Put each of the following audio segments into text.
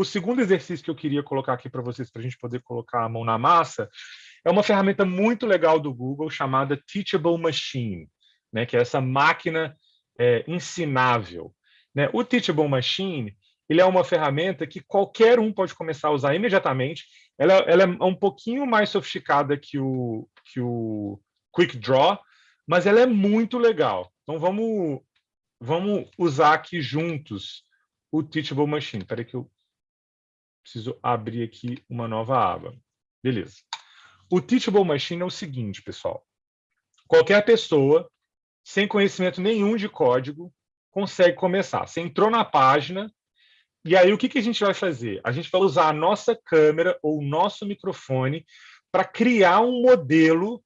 o segundo exercício que eu queria colocar aqui para vocês, para a gente poder colocar a mão na massa, é uma ferramenta muito legal do Google chamada Teachable Machine, né, que é essa máquina é, ensinável. Né? O Teachable Machine ele é uma ferramenta que qualquer um pode começar a usar imediatamente. Ela, ela é um pouquinho mais sofisticada que o, que o Quick Draw, mas ela é muito legal. Então, vamos, vamos usar aqui juntos o Teachable Machine. Espera que eu preciso abrir aqui uma nova aba. Beleza. O Teachable Machine é o seguinte, pessoal. Qualquer pessoa, sem conhecimento nenhum de código, consegue começar. Você entrou na página, e aí o que, que a gente vai fazer? A gente vai usar a nossa câmera ou o nosso microfone para criar um modelo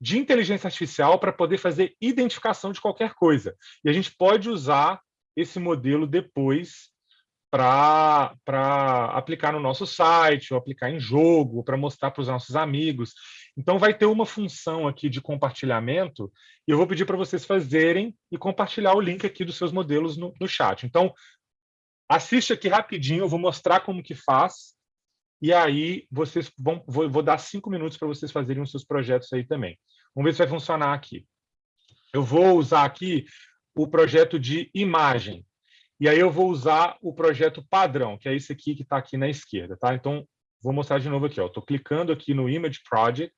de inteligência artificial para poder fazer identificação de qualquer coisa. E a gente pode usar esse modelo depois para aplicar no nosso site, ou aplicar em jogo, para mostrar para os nossos amigos. Então, vai ter uma função aqui de compartilhamento, e eu vou pedir para vocês fazerem e compartilhar o link aqui dos seus modelos no, no chat. Então, assiste aqui rapidinho, eu vou mostrar como que faz, e aí vocês vão, vou, vou dar cinco minutos para vocês fazerem os seus projetos aí também. Vamos ver se vai funcionar aqui. Eu vou usar aqui o projeto de imagem. E aí eu vou usar o projeto padrão, que é esse aqui que está aqui na esquerda. Tá? Então, vou mostrar de novo aqui. Estou clicando aqui no Image Project,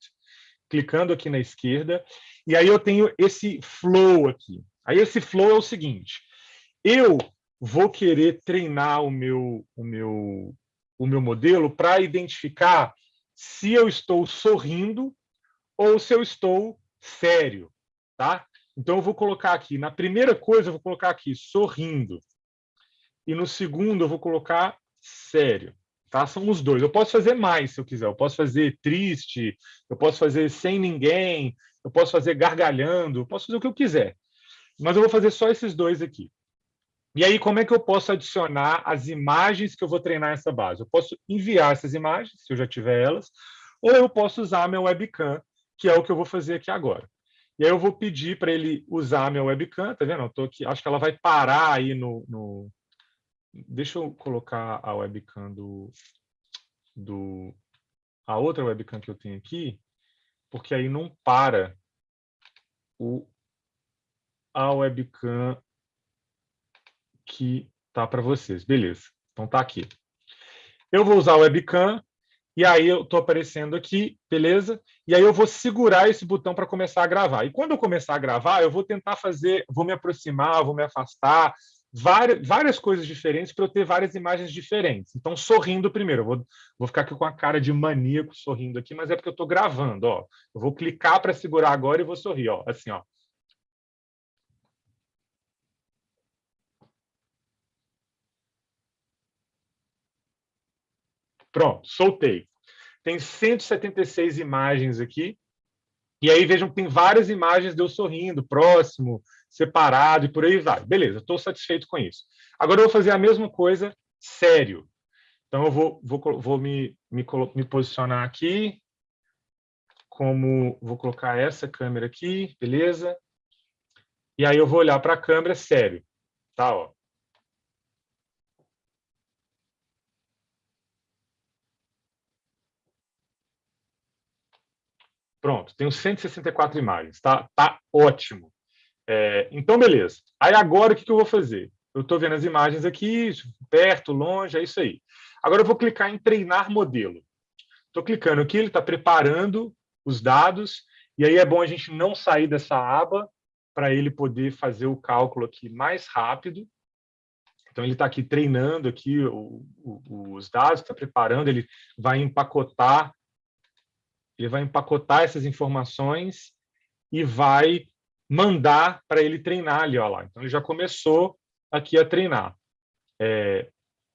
clicando aqui na esquerda, e aí eu tenho esse flow aqui. Aí esse flow é o seguinte, eu vou querer treinar o meu, o meu, o meu modelo para identificar se eu estou sorrindo ou se eu estou sério. Tá? Então, eu vou colocar aqui, na primeira coisa, eu vou colocar aqui, sorrindo e no segundo eu vou colocar sério. Tá? São os dois. Eu posso fazer mais se eu quiser. Eu posso fazer triste, eu posso fazer sem ninguém, eu posso fazer gargalhando, eu posso fazer o que eu quiser. Mas eu vou fazer só esses dois aqui. E aí, como é que eu posso adicionar as imagens que eu vou treinar essa base? Eu posso enviar essas imagens, se eu já tiver elas, ou eu posso usar minha webcam, que é o que eu vou fazer aqui agora. E aí eu vou pedir para ele usar minha webcam, tá vendo? Eu tô aqui, acho que ela vai parar aí no, no, Deixa eu colocar a webcam do, do... A outra webcam que eu tenho aqui, porque aí não para o, a webcam que tá para vocês. Beleza, então tá aqui. Eu vou usar a webcam, e aí eu estou aparecendo aqui, beleza? E aí eu vou segurar esse botão para começar a gravar. E quando eu começar a gravar, eu vou tentar fazer, vou me aproximar, vou me afastar, várias, várias coisas diferentes para eu ter várias imagens diferentes. Então, sorrindo primeiro. Eu vou, vou ficar aqui com a cara de maníaco sorrindo aqui, mas é porque eu estou gravando. Ó. Eu vou clicar para segurar agora e vou sorrir. Ó, assim, ó. Pronto, soltei. Tem 176 imagens aqui. E aí vejam que tem várias imagens de eu sorrindo, próximo, separado e por aí vai. Beleza, estou satisfeito com isso. Agora eu vou fazer a mesma coisa sério. Então eu vou, vou, vou me, me, me posicionar aqui, como vou colocar essa câmera aqui, beleza? E aí eu vou olhar para a câmera sério, tá? Ó. Pronto, tenho 164 imagens, tá? Tá ótimo. É, então, beleza. Aí agora o que, que eu vou fazer? Eu estou vendo as imagens aqui, perto, longe, é isso aí. Agora eu vou clicar em treinar modelo. Estou clicando aqui, ele está preparando os dados, e aí é bom a gente não sair dessa aba para ele poder fazer o cálculo aqui mais rápido. Então, ele está aqui treinando aqui o, o, os dados, está preparando, ele vai empacotar, ele vai empacotar essas informações e vai mandar para ele treinar ali, ó lá. Então, ele já começou aqui a treinar. É,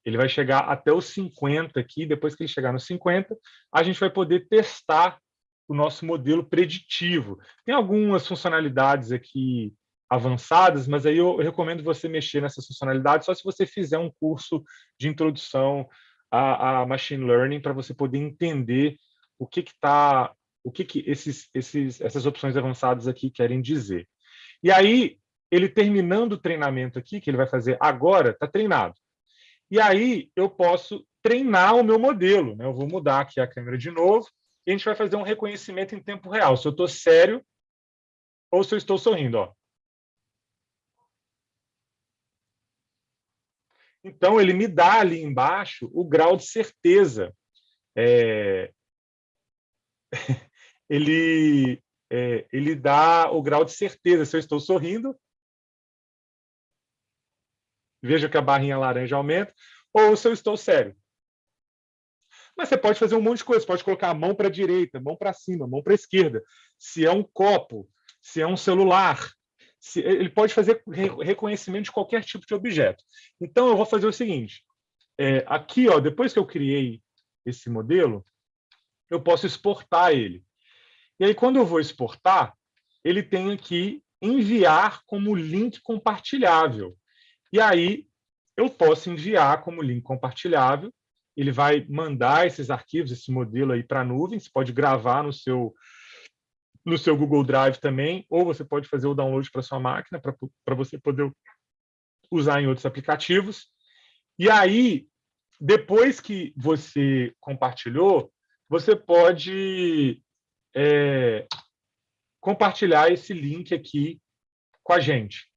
ele vai chegar até os 50 aqui, depois que ele chegar nos 50, a gente vai poder testar o nosso modelo preditivo. Tem algumas funcionalidades aqui avançadas, mas aí eu recomendo você mexer nessas funcionalidades só se você fizer um curso de introdução a, a machine learning para você poder entender o que está o que, que esses, esses, essas opções avançadas aqui querem dizer. E aí, ele terminando o treinamento aqui, que ele vai fazer agora, está treinado. E aí eu posso treinar o meu modelo. Né? Eu vou mudar aqui a câmera de novo e a gente vai fazer um reconhecimento em tempo real, se eu estou sério ou se eu estou sorrindo. Ó. Então, ele me dá ali embaixo o grau de certeza. É... ele, é, ele dá o grau de certeza se eu estou sorrindo. Veja que a barrinha laranja aumenta. Ou se eu estou sério. Mas você pode fazer um monte de coisa. Você pode colocar a mão para a direita, mão para cima, mão para a esquerda. Se é um copo, se é um celular, se, ele pode fazer reconhecimento de qualquer tipo de objeto. Então, eu vou fazer o seguinte. É, aqui, ó, depois que eu criei esse modelo, eu posso exportar ele. E aí, quando eu vou exportar, ele tem aqui enviar como link compartilhável. E aí, eu posso enviar como link compartilhável ele vai mandar esses arquivos, esse modelo aí para a nuvem, você pode gravar no seu, no seu Google Drive também, ou você pode fazer o download para sua máquina, para você poder usar em outros aplicativos. E aí, depois que você compartilhou, você pode é, compartilhar esse link aqui com a gente.